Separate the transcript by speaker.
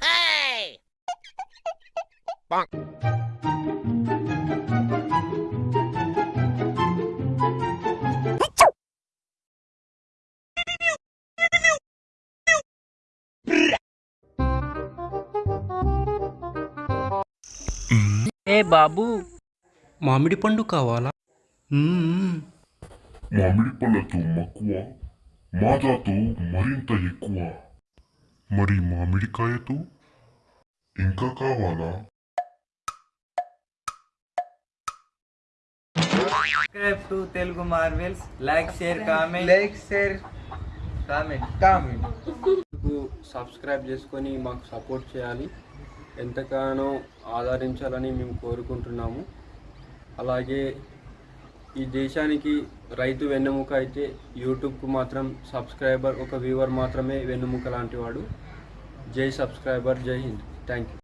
Speaker 1: Hey! Bonk. ఏ బాబు
Speaker 2: మామిడి పండు కావాలా
Speaker 3: మామిడి పళ్ళతో మక్కువ మాదాతో మరింత ఎక్కువ మరి మామిడికాయతో ఇంకా కావాలా?
Speaker 4: Subscribe to Telugu Marvels like share comment
Speaker 5: like share comment comment
Speaker 2: subscribe చేసుకొని మాకు సపోర్ట్ చేయాలి. ఎంతగానో ఆదరించాలని మేము కోరుకుంటున్నాము. అలాగే ఈ దేశానికి రైతు వెన్నెముక అయితే యూట్యూబ్కు మాత్రం సబ్స్క్రైబర్ ఒక వ్యూవర్ మాత్రమే వెన్నెముక లాంటి వాడు జై సబ్స్క్రైబర్ జై హింద్. Thank you